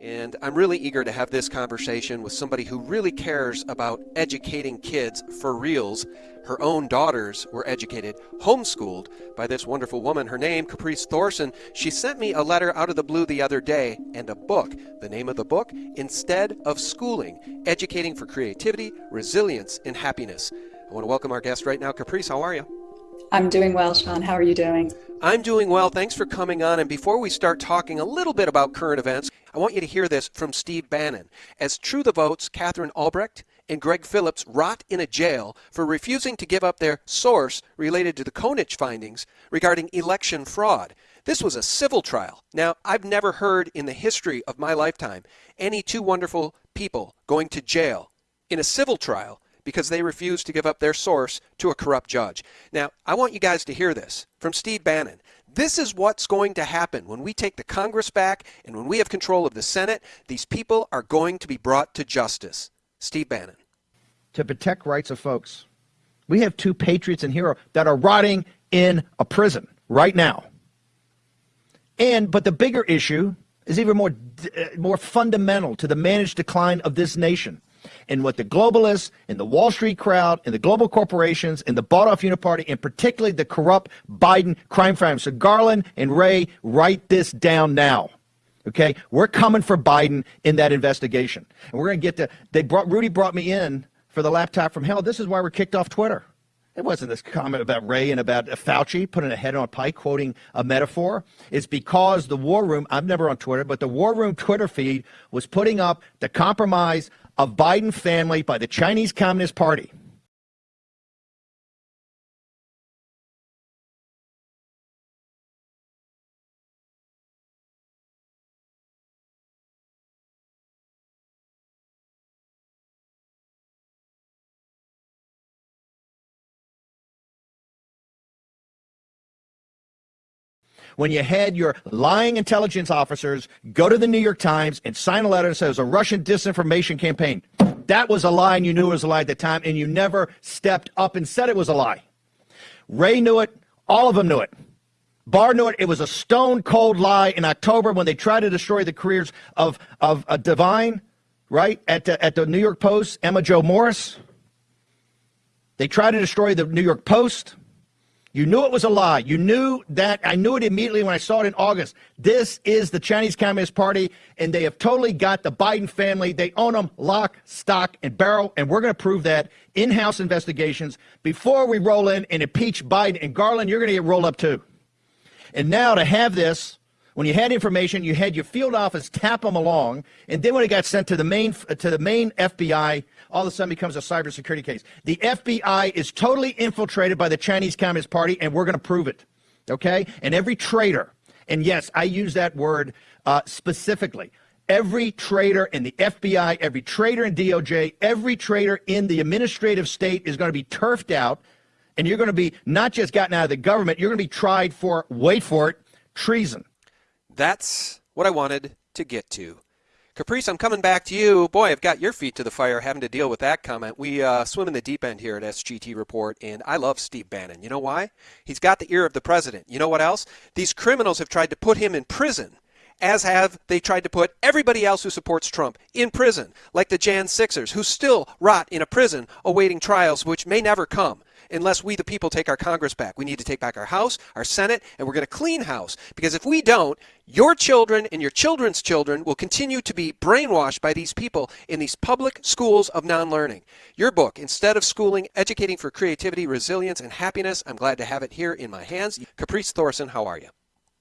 And I'm really eager to have this conversation with somebody who really cares about educating kids for reals. Her own daughters were educated, homeschooled by this wonderful woman. Her name, Caprice Thorson. She sent me a letter out of the blue the other day and a book. The name of the book, Instead of Schooling Educating for Creativity, Resilience, and Happiness. I want to welcome our guest right now. Caprice, how are you? I'm doing well, Sean. How are you doing? I'm doing well. Thanks for coming on. And before we start talking a little bit about current events, I want you to hear this from Steve Bannon. As True the Votes, Katherine Albrecht and Greg Phillips rot in a jail for refusing to give up their source related to the Konnech findings regarding election fraud. This was a civil trial. Now, I've never heard in the history of my lifetime any two wonderful people going to jail in a civil trial because they refused to give up their source to a corrupt judge. Now, I want you guys to hear this from Steve Bannon. This is what's going to happen when we take the Congress back and when we have control of the Senate. These people are going to be brought to justice. Steve Bannon. To protect rights of folks. We have two patriots and heroes that are rotting in a prison right now. And but the bigger issue is even more uh, more fundamental to the managed decline of this nation and what the globalists and the Wall Street crowd and the global corporations and the bought off uniparty and particularly the corrupt Biden crime family. So Garland and Wray, write this down now. Okay, we're coming for Biden in that investigation, and we're going to get to. They brought Rudy brought me in for the laptop from hell. This is why we're kicked off Twitter. It wasn't this comment about Wray and about Fauci putting a head on a pike, quoting a metaphor. It's because the War Room, I'm never on Twitter, but the War Room Twitter feed was putting up the compromise of Biden family by the Chinese Communist Party. When you had your lying intelligence officers go to the New York Times and sign a letter that says a Russian disinformation campaign. That was a lie, and you knew it was a lie at the time, and you never stepped up and said it was a lie. Wray knew it. All of them knew it. Barr knew it. It was a stone cold lie in October when they tried to destroy the careers of, of uh, Devine, right, at the, at the New York Post, Emma Jo Morris. They tried to destroy the New York Post. You knew it was a lie. You knew that. I knew it immediately when I saw it in August. This is the Chinese Communist Party, and they have totally got the Biden family. They own them lock, stock, and barrel, and we're going to prove that in House investigations before we roll in and impeach Biden. And Garland, you're going to get rolled up too. And now to have this, when you had information, you had your field office tap them along, and then when it got sent to the main to the main FBI all of a sudden becomes a cybersecurity case. The FBI is totally infiltrated by the Chinese Communist Party, and we're going to prove it. Okay? And every traitor, and yes, I use that word uh, specifically. Every traitor in the FBI, every traitor in DOJ, every traitor in the administrative state is going to be turfed out, and you're going to be not just gotten out of the government, you're going to be tried for, wait for it, treason. That's what I wanted to get to. Caprice, I'm coming back to you. Boy, I've got your feet to the fire having to deal with that comment. We uh, swim in the deep end here at SGT Report, and I love Steve Bannon. You know why? He's got the ear of the president. You know what else? These criminals have tried to put him in prison as have they tried to put everybody else who supports Trump in prison, like the Jan Sixers, who still rot in a prison awaiting trials which may never come unless we, the people, take our Congress back. We need to take back our House, our Senate, and we're going to clean house. Because if we don't, your children and your children's children will continue to be brainwashed by these people in these public schools of non learning. Your book, Instead of Schooling, Educating for Creativity, Resilience, and Happiness, I'm glad to have it here in my hands. Caprice Thorson, how are you?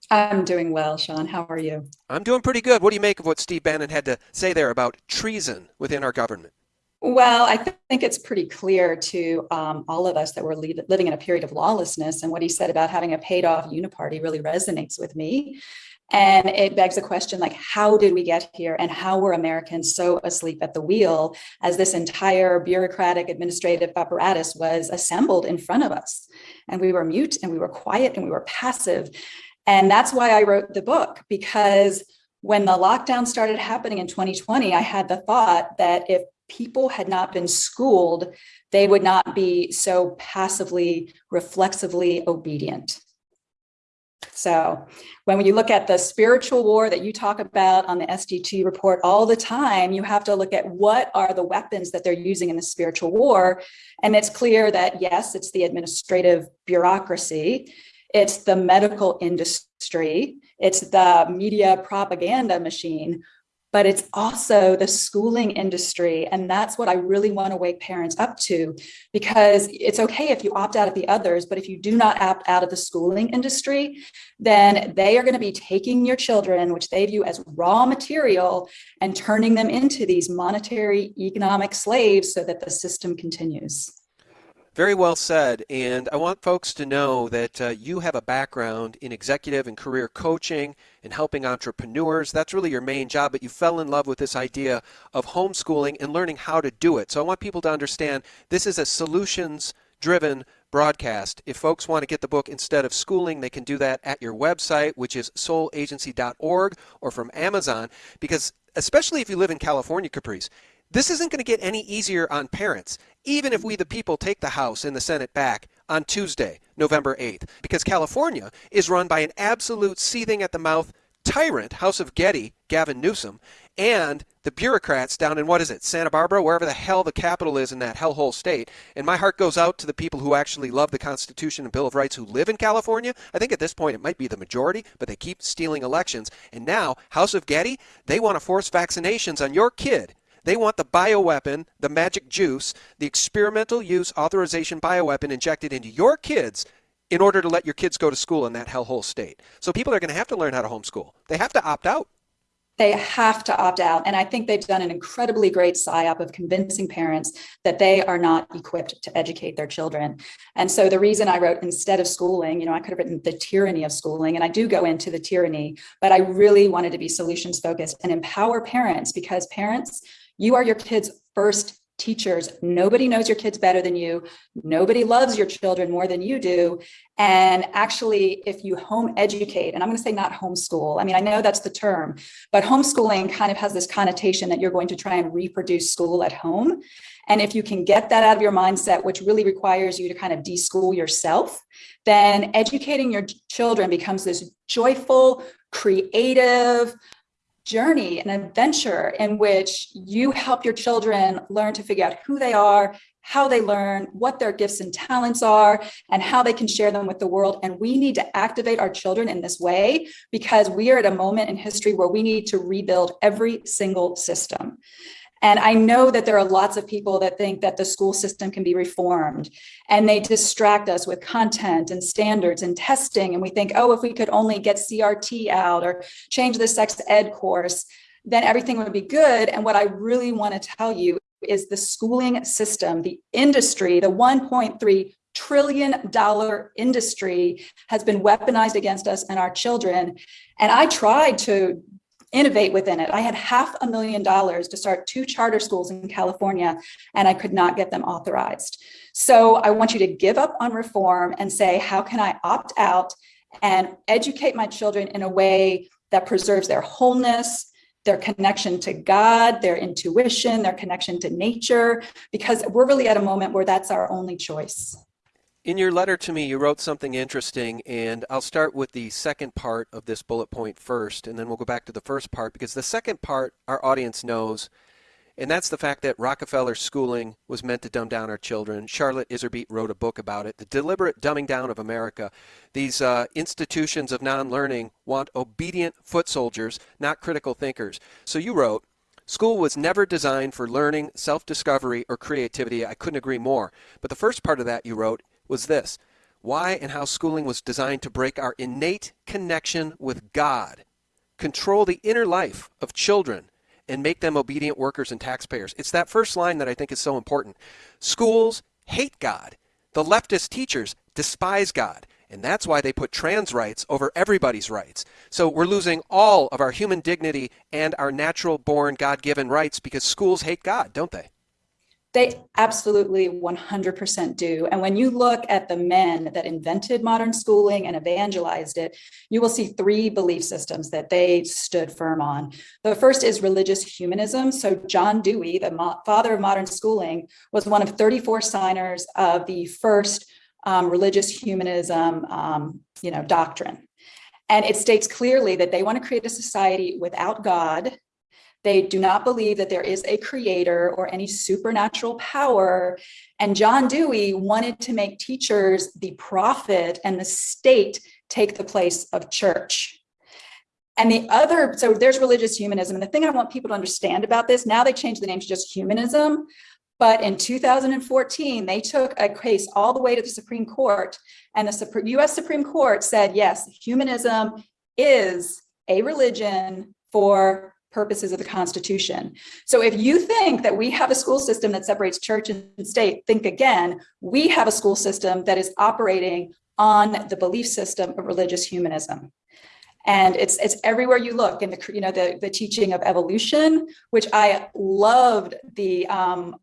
I'm doing well, Sean. How are you? I'm doing pretty good. What do you make of what Steve Bannon had to say there about treason within our government? Well, I th think it's pretty clear to um, all of us that we're living in a period of lawlessness. And what he said about having a paid off uniparty really resonates with me. And it begs the question, like, how did we get here and how were Americans so asleep at the wheel as this entire bureaucratic administrative apparatus was assembled in front of us? And we were mute and we were quiet and we were passive. And that's why I wrote the book, because when the lockdown started happening in 2020, I had the thought that if people had not been schooled, they would not be so passively, reflexively obedient. So when you look at the spiritual war that you talk about on the SGT report all the time, you have to look at what are the weapons that they're using in the spiritual war. And it's clear that yes, it's the administrative bureaucracy, it's the medical industry, it's the media propaganda machine, but it's also the schooling industry. And that's what I really want to wake parents up to, because it's okay if you opt out of the others, but if you do not opt out of the schooling industry, then they are going to be taking your children, which they view as raw material, and turning them into these monetary economic slaves so that the system continues. Very well said. And I want folks to know that uh, you have a background in executive and career coaching and helping entrepreneurs. That's really your main job, but you fell in love with this idea of homeschooling and learning how to do it. So I want people to understand this is a solutions driven broadcast. If folks want to get the book instead of schooling, they can do that at your website, which is soulagency.org or from Amazon, because especially if you live in California, Caprice, this isn't going to get any easier on parents, even if we the people take the House and the Senate back on Tuesday, November 8th, because California is run by an absolute seething at the mouth tyrant, House of Getty, Gavin Newsom, and the bureaucrats down in what is it, Santa Barbara, wherever the hell the capital is in that hellhole state. And my heart goes out to the people who actually love the Constitution and Bill of Rights who live in California. I think at this point it might be the majority, but they keep stealing elections. And now, House of Getty, they want to force vaccinations on your kid they want the bioweapon, the magic juice, the experimental use authorization bioweapon injected into your kids in order to let your kids go to school in that hellhole state. So people are going to have to learn how to homeschool. They have to opt out. They have to opt out. And I think they've done an incredibly great psyop of convincing parents that they are not equipped to educate their children. And so the reason I wrote instead of schooling, you know, I could have written the tyranny of schooling, and I do go into the tyranny, but I really wanted to be solutions focused and empower parents because parents you are your kids' first teachers. Nobody knows your kids better than you. Nobody loves your children more than you do. And actually, if you home educate, and I'm going to say not homeschool, I mean, I know that's the term, but homeschooling kind of has this connotation that you're going to try and reproduce school at home. And if you can get that out of your mindset, which really requires you to kind of deschool yourself, then educating your children becomes this joyful, creative, journey, an adventure in which you help your children learn to figure out who they are, how they learn, what their gifts and talents are, and how they can share them with the world. And we need to activate our children in this way because we are at a moment in history where we need to rebuild every single system. And I know that there are lots of people that think that the school system can be reformed and they distract us with content and standards and testing. And we think, oh, if we could only get CRT out or change the sex ed course, then everything would be good. And what I really want to tell you is the schooling system, the industry, the 1.3 trillion dollar industry has been weaponized against us and our children. And I tried to innovate within it. I had half a million dollars to start two charter schools in California, and I could not get them authorized. So I want you to give up on reform and say, how can I opt out and educate my children in a way that preserves their wholeness, their connection to God, their intuition, their connection to nature, because we're really at a moment where that's our only choice. In your letter to me, you wrote something interesting, and I'll start with the second part of this bullet point first, and then we'll go back to the first part, because the second part our audience knows, and that's the fact that Rockefeller schooling was meant to dumb down our children. Charlotte Iserbyt wrote a book about it, The Deliberate Dumbing Down of America. These uh, institutions of non-learning want obedient foot soldiers, not critical thinkers. So you wrote, School was never designed for learning, self-discovery, or creativity. I couldn't agree more. But the first part of that you wrote was this why and how schooling was designed to break our innate connection with God, control the inner life of children, and make them obedient workers and taxpayers. It's that first line that I think is so important. Schools hate God. The leftist teachers despise God. And that's why they put trans rights over everybody's rights. So we're losing all of our human dignity and our natural born God given rights because schools hate God, don't they? They absolutely 100% do. And when you look at the men that invented modern schooling and evangelized it, you will see three belief systems that they stood firm on. The first is religious humanism. So John Dewey, the father of modern schooling, was one of 34 signers of the first um, religious humanism um, you know, doctrine. And it states clearly that they want to create a society without God. They do not believe that there is a creator or any supernatural power. And John Dewey wanted to make teachers the prophet and the state take the place of church. And the other, so there's religious humanism. And the thing I want people to understand about this, now they changed the name to just humanism. But in 2014, they took a case all the way to the Supreme Court and the US Supreme Court said, yes, humanism is a religion for purposes of the Constitution. So if you think that we have a school system that separates church and state, think again, we have a school system that is operating on the belief system of religious humanism. And it's it's everywhere you look in the you know the the teaching of evolution, which I loved the um,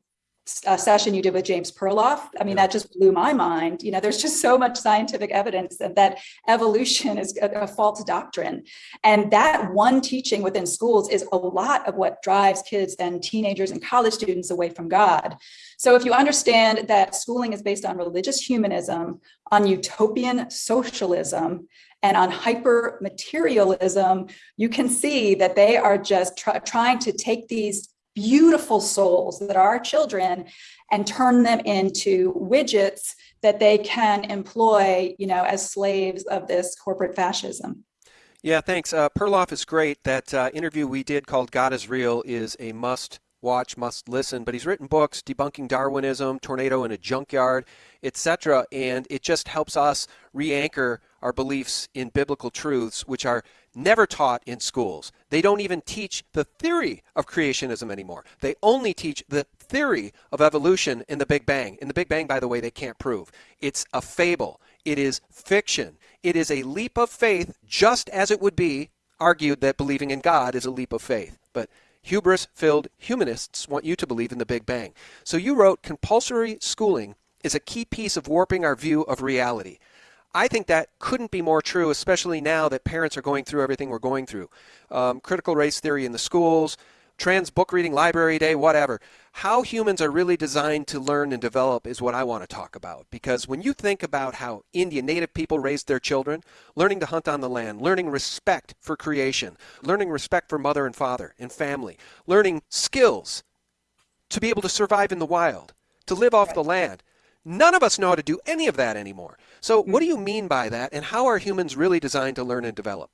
uh, session you did with James Perloff. I mean, that just blew my mind. You know, there's just so much scientific evidence that, that evolution is a, a, false doctrine. And that one teaching within schools is a lot of what drives kids and teenagers and college students away from God. So if you understand that schooling is based on religious humanism, on utopian socialism, and on hyper materialism, you can see that they are just try, trying to take these beautiful souls that are children and turn them into widgets that they can employ, you know, as slaves of this corporate fascism. Yeah, thanks. Uh, Perloff is great. That uh, interview we did called God is Real is a must watch, must listen. But he's written books debunking Darwinism, Tornado in a Junkyard, etc. And it just helps us re anchor our beliefs in biblical truths, which are never taught in schools. They don't even teach the theory of creationism anymore. They only teach the theory of evolution in the Big Bang. In the Big Bang, by the way, they can't prove. It's a fable. It is fiction. It is a leap of faith, just as it would be argued that believing in God is a leap of faith. But hubris filled humanists want you to believe in the Big Bang. So you wrote compulsory schooling is a key piece of warping our view of reality. I think that couldn't be more true, especially now that parents are going through everything we're going through. Um, critical race theory in the schools, trans book reading library day, whatever. How humans are really designed to learn and develop is what I want to talk about. Because when you think about how Indian native people raised their children, learning to hunt on the land, learning respect for creation, learning respect for mother and father and family, learning skills to be able to survive in the wild, to live off the land, None of us know how to do any of that anymore. So mm-hmm. what do you mean by that? And how are humans really designed to learn and develop?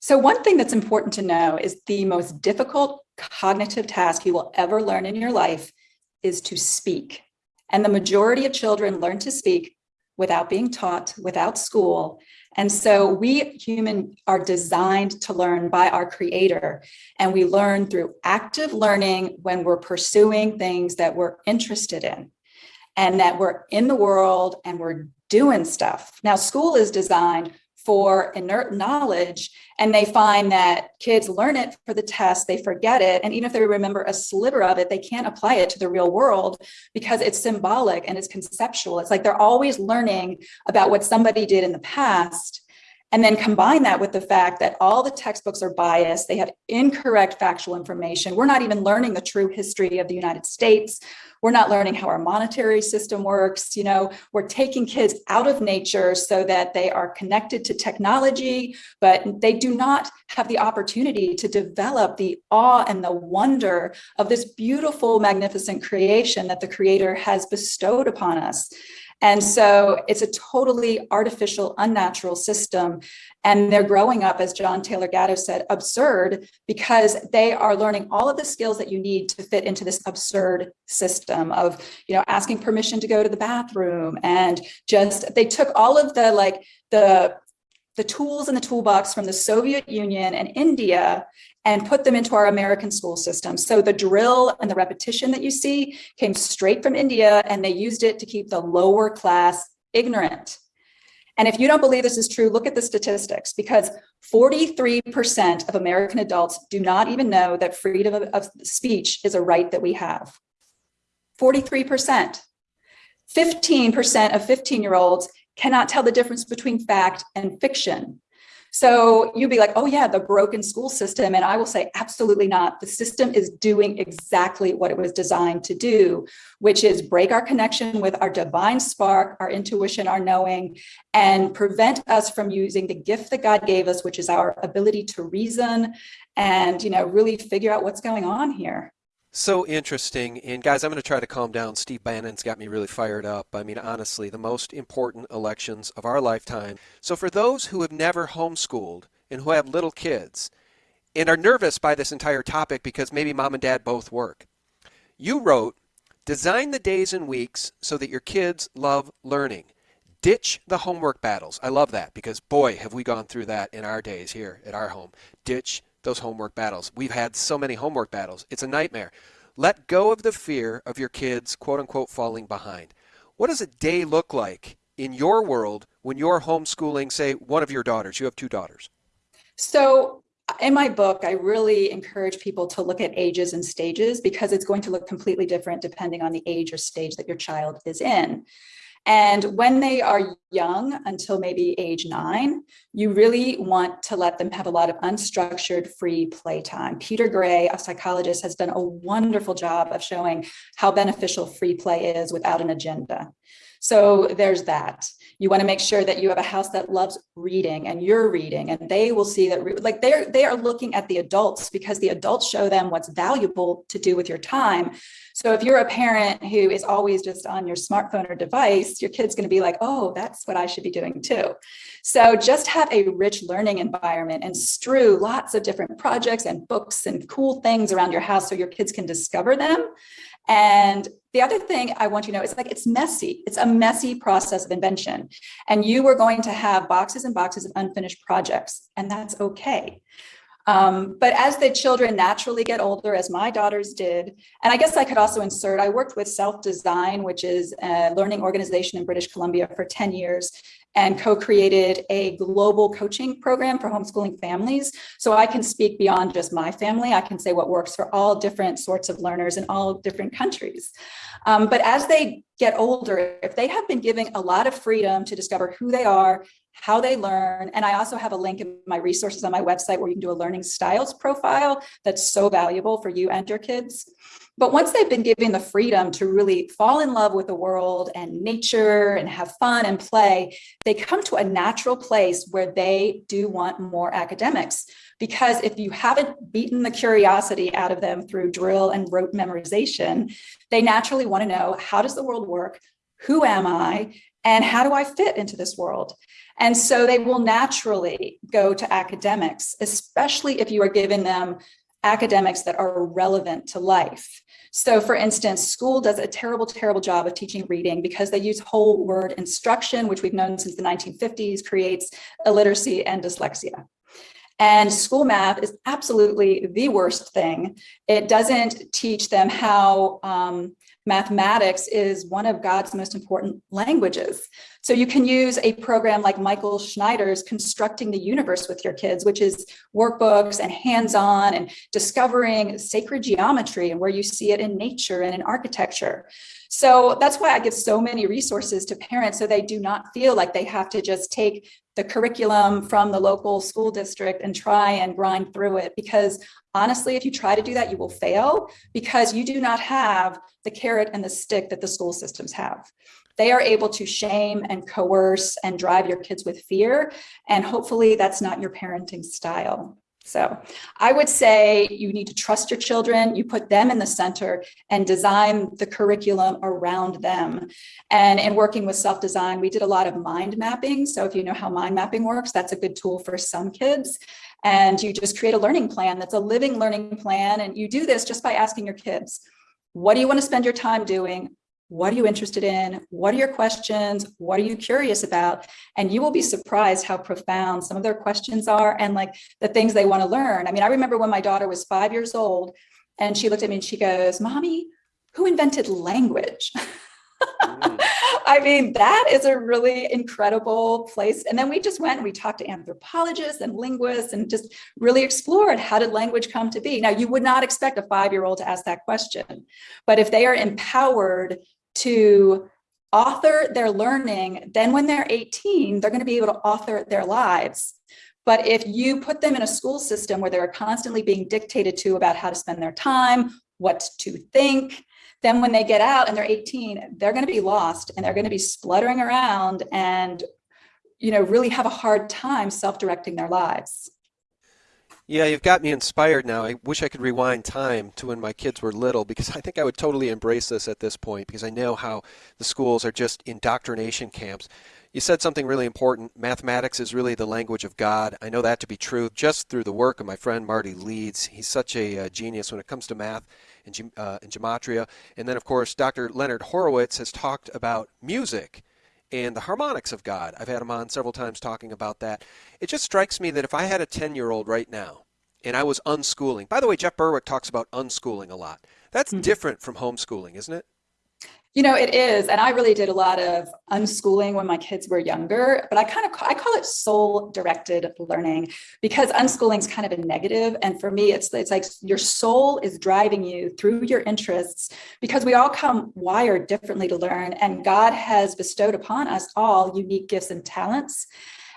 So one thing that's important to know is the most difficult cognitive task you will ever learn in your life is to speak. And the majority of children learn to speak without being taught, without school. And so we human are designed to learn by our creator. And we learn through active learning when we're pursuing things that we're interested in and that we're in the world and we're doing stuff. Now, school is designed for inert knowledge and they find that kids learn it for the test they forget it and even if they remember a sliver of it they can't apply it to the real world because it's symbolic and it's conceptual it's like they're always learning about what somebody did in the past and then combine that with the fact that all the textbooks are biased, they have incorrect factual information. We're not even learning the true history of the United States. We're not learning how our monetary system works. You know, we're taking kids out of nature so that they are connected to technology, but they do not have the opportunity to develop the awe and the wonder of this beautiful, magnificent creation that the creator has bestowed upon us. And so it's a totally artificial, unnatural system. And they're growing up, as John Taylor Gatto said, absurd because they are learning all of the skills that you need to fit into this absurd system of, you know, asking permission to go to the bathroom and just, they took all of the like the the tools in the toolbox from the Soviet Union and India and put them into our American school system. So the drill and the repetition that you see came straight from India and they used it to keep the lower class ignorant. And if you don't believe this is true, look at the statistics because 43% of American adults do not even know that freedom of, of speech is a right that we have. 43%. 15% of 15 year olds cannot tell the difference between fact and fiction. So you'd be like, oh yeah, the broken school system. And I will say, absolutely not. The system is doing exactly what it was designed to do, which is break our connection with our divine spark, our intuition, our knowing, and prevent us from using the gift that God gave us, which is our ability to reason and, you know, really figure out what's going on here. So interesting. And guys, I'm going to try to calm down. Steve Bannon's got me really fired up. I mean, honestly, the most important elections of our lifetime. So for those who have never homeschooled and who have little kids and are nervous by this entire topic because maybe mom and dad both work, you wrote, design the days and weeks so that your kids love learning. Ditch the homework battles. I love that because boy, have we gone through that in our days here at our home. Ditch those homework battles. We've had so many homework battles. It's a nightmare. Let go of the fear of your kids, quote unquote, falling behind. What does a day look like in your world when you're homeschooling, say, one of your daughters? You have two daughters. So uh, in my book, I really encourage people to look at ages and stages because it's going to look completely different depending on the age or stage that your child is in. And when they are young, until maybe age nine, you really want to let them have a lot of unstructured free playtime. Peter Gray, a psychologist, has done a wonderful job of showing how beneficial free play is without an agenda. So there's that. You want to make sure that you have a house that loves reading and you're reading and they will see that like they're they are looking at the adults because the adults show them what's valuable to do with your time. So if you're a parent who is always just on your smartphone or device, your kid's going to be like, oh, that's what I should be doing too. So just have a rich learning environment and strew lots of different projects and books and cool things around your house so your kids can discover them. And the other thing I want you to know is like it's messy. It's a messy process of invention. And you are going to have boxes and boxes of unfinished projects, and that's okay. Um, but as the children naturally get older, as my daughters did, and I guess I could also insert, I worked with Self Design, which is a learning organization in British Columbia for 10 years and co-created a global coaching program for homeschooling families. So I can speak beyond just my family. I can say what works for all different sorts of learners in all different countries. Um, but as they get older, if they have been giving a lot of freedom to discover who they are, how they learn. And I also have a link in my resources on my website where you can do a learning styles profile that's so valuable for you and your kids. But once they've been given the freedom to really fall in love with the world and nature and have fun and play, they come to a natural place where they do want more academics. Because if you haven't beaten the curiosity out of them through drill and rote memorization, they naturally want to know, how does the world work? Who am I? And how do I fit into this world? And so they will naturally go to academics, especially if you are giving them academics that are relevant to life. So for instance, school does a terrible, terrible job of teaching reading because they use whole word instruction, which we've known since the 1950s creates illiteracy and dyslexia. And school math is absolutely the worst thing. It doesn't teach them how um, mathematics is one of God's most important languages. So you can use a program like Michael Schneider's Constructing the Universe with your kids, which is workbooks and hands-on and discovering sacred geometry and where you see it in nature and in architecture. So that's why I give so many resources to parents so they do not feel like they have to just take the curriculum from the local school district and try and grind through it. Because honestly if you try to do that you will fail because you do not have the carrot and the stick that the school systems have. They are able to shame and coerce and drive your kids with fear and hopefully that's not your parenting style so I would say you need to trust your children, you put them in the center and design the curriculum around them. And in working with self-design, we did a lot of mind mapping. So if you know how mind mapping works, that's a good tool for some kids. And you just create a learning plan that's a living learning plan. And you do this just by asking your kids, what do you want to spend your time doing? What are you interested in? What are your questions? What are you curious about? And you will be surprised how profound some of their questions are and like the things they want to learn. I mean, I remember when my daughter was five years old and she looked at me and she goes, mommy, who invented language? I mean, that is a really incredible place. And then we just went and we talked to anthropologists and linguists and just really explored how did language come to be? Now, you would not expect a five-year-old to ask that question, but if they are empowered to author their learning, then when they're 18, they're going to be able to author their lives. But if you put them in a school system where they're constantly being dictated to about how to spend their time, what to think, then when they get out and they're 18, they're going to be lost and they're going to be spluttering around and you know, really have a hard time self-directing their lives. Yeah, you've got me inspired now. I wish I could rewind time to when my kids were little because I think I would totally embrace this at this point because I know how the schools are just indoctrination camps. You said something really important. Mathematics is really the language of God. I know that to be true just through the work of my friend Marty Leeds. He's such a uh, genius when it comes to math and, uh, and gematria. And then, of course, Dr. Leonard Horowitz has talked about music and the harmonics of God. I've had him on several times talking about that. It just strikes me that if I had a 10 year old right now and I was unschooling, by the way, Jeff Berwick talks about unschooling a lot. That's mm-hmm. different from homeschooling, isn't it? You know, it is. And I really did a lot of unschooling when my kids were younger, but I kind of, I call it soul directed learning because unschooling is kind of a negative. And for me, it's, it's like your soul is driving you through your interests because we all come wired differently to learn and God has bestowed upon us all unique gifts and talents.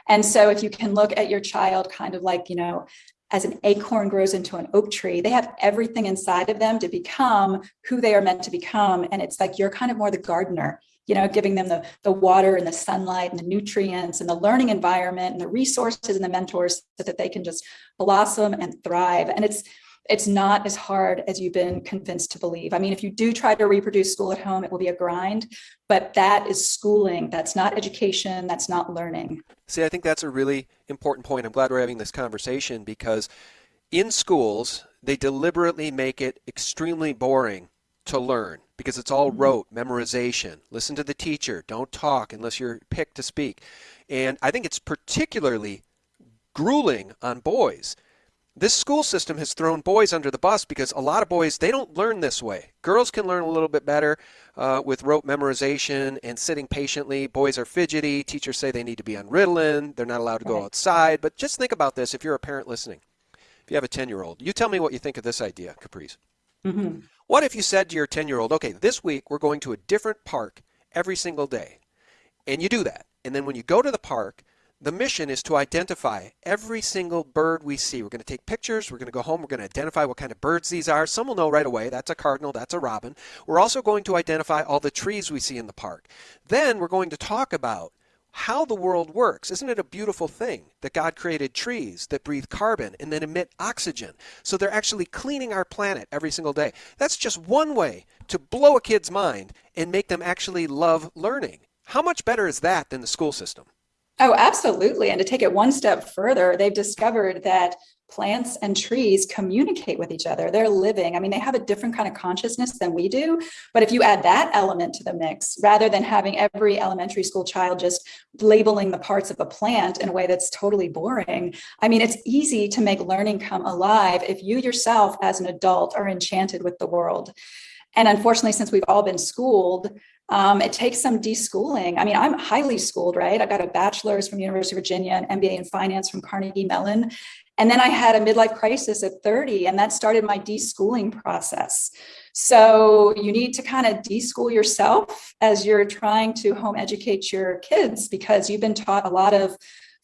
And so if you can look at your child kind of like, you know, as an acorn grows into an oak tree, they have everything inside of them to become who they are meant to become. And it's like you're kind of more the gardener, you know, giving them the, the water and the sunlight and the nutrients and the learning environment and the resources and the mentors so that they can just blossom and thrive. And it's it's not as hard as you've been convinced to believe. I mean, if you do try to reproduce school at home, it will be a grind, but that is schooling. That's not education. That's not learning. See, I think that's a really important point. I'm glad we're having this conversation because in schools, they deliberately make it extremely boring to learn because it's all mm-hmm. rote, memorization. Listen to the teacher. Don't talk unless you're picked to speak. And I think it's particularly grueling on boys this school system has thrown boys under the bus because a lot of boys they don't learn this way. Girls can learn a little bit better uh, with rote memorization and sitting patiently. Boys are fidgety. Teachers say they need to be on ritalin. They're not allowed to go outside. But just think about this if you're a parent listening. If you have a 10 year old you tell me what you think of this idea caprice. Mm-hmm. what if you said to your 10 year old okay this week we're going to a different park every single day and you do that. And then when you go to the park the mission is to identify every single bird we see. We're going to take pictures. We're going to go home. We're going to identify what kind of birds these are. Some will know right away. That's a cardinal. That's a robin. We're also going to identify all the trees we see in the park. Then we're going to talk about how the world works. Isn't it a beautiful thing that God created trees that breathe carbon and then emit oxygen? So they're actually cleaning our planet every single day. That's just one way to blow a kid's mind and make them actually love learning. How much better is that than the school system? Oh, absolutely. And to take it one step further, they've discovered that plants and trees communicate with each other. They're living. I mean, they have a different kind of consciousness than we do. But if you add that element to the mix, rather than having every elementary school child just labeling the parts of a plant in a way that's totally boring, I mean, it's easy to make learning come alive if you yourself as an adult are enchanted with the world. And unfortunately, since we've all been schooled, um, it takes some deschooling. I mean, I'm highly schooled, right? I got a bachelor's from University of Virginia and MBA in finance from Carnegie Mellon. And then I had a midlife crisis at 30, and that started my deschooling process. So you need to kind of deschool yourself as you're trying to home educate your kids because you've been taught a lot of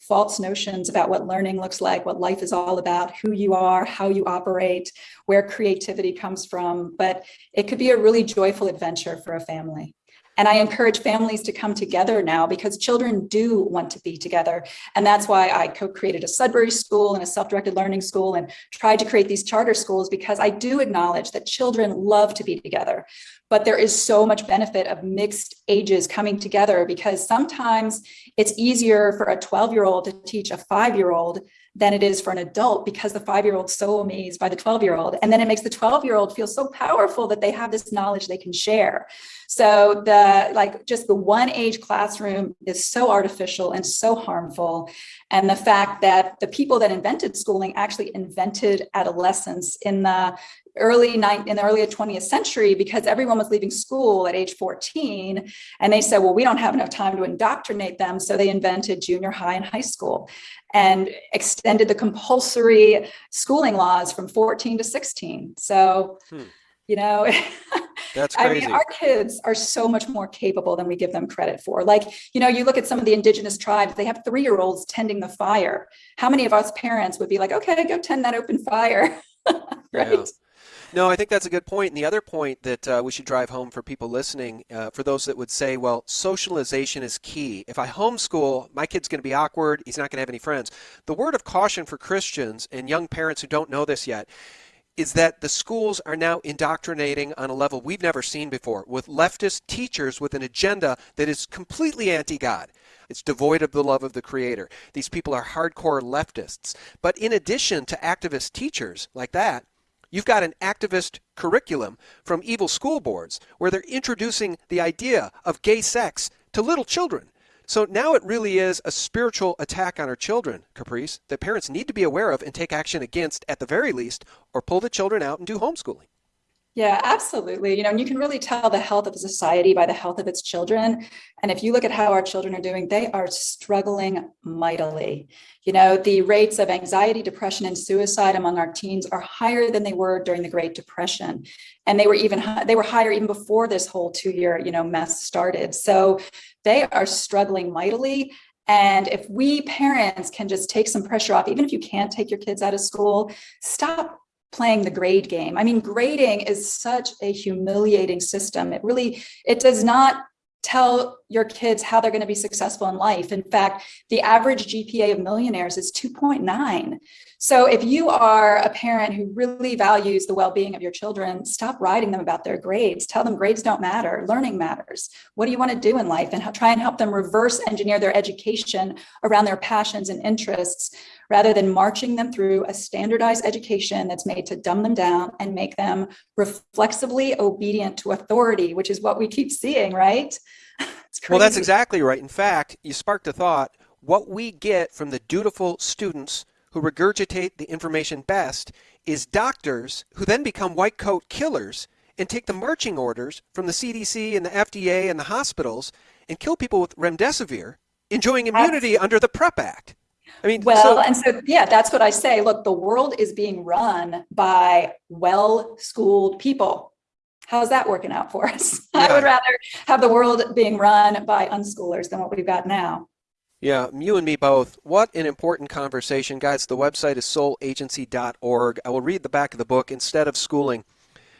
false notions about what learning looks like, what life is all about, who you are, how you operate, where creativity comes from. But it could be a really joyful adventure for a family. And I encourage families to come together now because children do want to be together. And that's why I co-created a Sudbury school and a self-directed learning school and tried to create these charter schools because I do acknowledge that children love to be together. But there is so much benefit of mixed ages coming together because sometimes it's easier for a 12 year old to teach a five year old than it is for an adult because the five year old's so amazed by the 12 year old. And then it makes the 12 year old feel so powerful that they have this knowledge they can share. So the like just the one age classroom is so artificial and so harmful. And the fact that the people that invented schooling actually invented adolescence in the early night in the early 20th century because everyone was leaving school at age 14 and they said well we don't have enough time to indoctrinate them so they invented junior high and high school and extended the compulsory schooling laws from 14 to 16 so hmm. you know That's I mean, our kids are so much more capable than we give them credit for. Like, you know, you look at some of the indigenous tribes, they have three year olds tending the fire. How many of us parents would be like, okay, go tend that open fire? right. Yeah. No, I think that's a good point. And the other point that uh, we should drive home for people listening, uh, for those that would say, well, socialization is key. If I homeschool, my kid's going to be awkward. He's not going to have any friends. The word of caution for Christians and young parents who don't know this yet is that the schools are now indoctrinating on a level we've never seen before with leftist teachers with an agenda that is completely anti God. It's devoid of the love of the Creator. These people are hardcore leftists. But in addition to activist teachers like that, You've got an activist curriculum from evil school boards where they're introducing the idea of gay sex to little children. So now it really is a spiritual attack on our children, Caprice, that parents need to be aware of and take action against at the very least, or pull the children out and do homeschooling. Yeah, absolutely. You know, and you can really tell the health of a society by the health of its children. And if you look at how our children are doing, they are struggling mightily. You know, the rates of anxiety, depression, and suicide among our teens are higher than they were during the Great Depression. And they were even they were higher even before this whole two-year, you know, mess started. So they are struggling mightily. And if we parents can just take some pressure off, even if you can't take your kids out of school, stop playing the grade game. I mean, grading is such a humiliating system. It really, it does not tell your kids how they're going to be successful in life. In fact, the average GPA of millionaires is 2.9. So if you are a parent who really values the well-being of your children, stop writing them about their grades. Tell them grades don't matter, learning matters. What do you want to do in life? And try and help them reverse engineer their education around their passions and interests rather than marching them through a standardized education that's made to dumb them down and make them reflexively obedient to authority, which is what we keep seeing, right? Well, that's exactly right. In fact, you sparked a thought. What we get from the dutiful students who regurgitate the information best is doctors who then become white coat killers and take the marching orders from the CDC and the FDA and the hospitals and kill people with remdesivir, enjoying immunity under the PrEP Act. I mean, well, so, and so, yeah, that's what I say. Look, the world is being run by well-schooled people. How's that working out for us? Yeah. I would rather have the world being run by unschoolers than what we've got now. Yeah, you and me both. What an important conversation. Guys, the website is soulagency.org. I will read the back of the book, Instead of Schooling.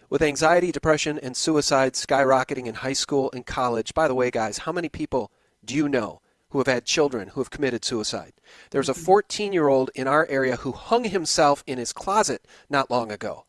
With anxiety, depression, and suicide skyrocketing in high school and college. By the way, guys, how many people do you know who have had children who have committed suicide? There's a mm-hmm. 14 year old in our area who hung himself in his closet not long ago.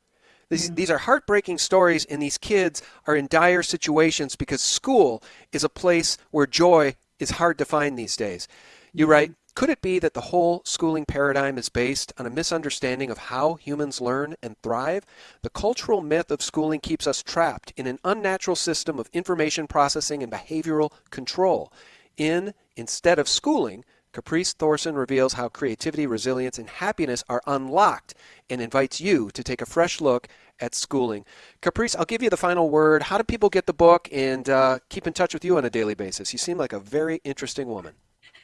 These, mm-hmm. these are heartbreaking stories, and these kids are in dire situations because school is a place where joy is hard to find these days. You write, mm-hmm. could it be that the whole schooling paradigm is based on a misunderstanding of how humans learn and thrive? The cultural myth of schooling keeps us trapped in an unnatural system of information processing and behavioral control. In Instead of Schooling, Caprice Thorson reveals how creativity, resilience, and happiness are unlocked and invites you to take a fresh look at schooling. Caprice, I'll give you the final word. How do people get the book and uh, keep in touch with you on a daily basis? You seem like a very interesting woman.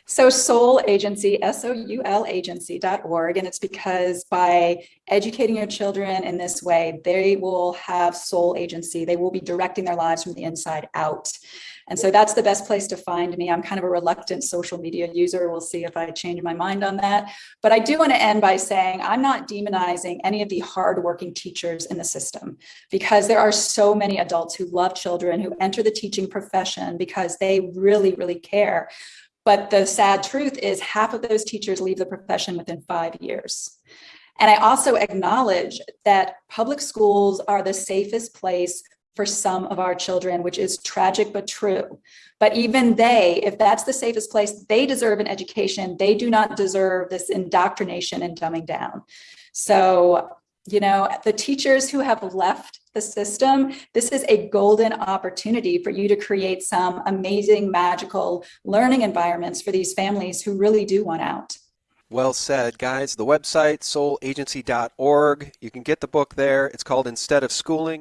So Soul Agency, S-O-U-L agency.org. And it's because by educating your children in this way, they will have soul agency. They will be directing their lives from the inside out. And so that's the best place to find me. I'm kind of a reluctant social media user. We'll see if I change my mind on that. But I do want to end by saying I'm not demonizing any of the hardworking teachers in the system because there are so many adults who love children, who enter the teaching profession because they really, really care. But the sad truth is half of those teachers leave the profession within five years. And I also acknowledge that public schools are the safest place for some of our children, which is tragic but true. But even they, if that's the safest place, they deserve an education. They do not deserve this indoctrination and dumbing down. So, you know, the teachers who have left the system, this is a golden opportunity for you to create some amazing, magical learning environments for these families who really do want out. Well said, guys. The website, soulagency.org. You can get the book there. It's called Instead of Schooling.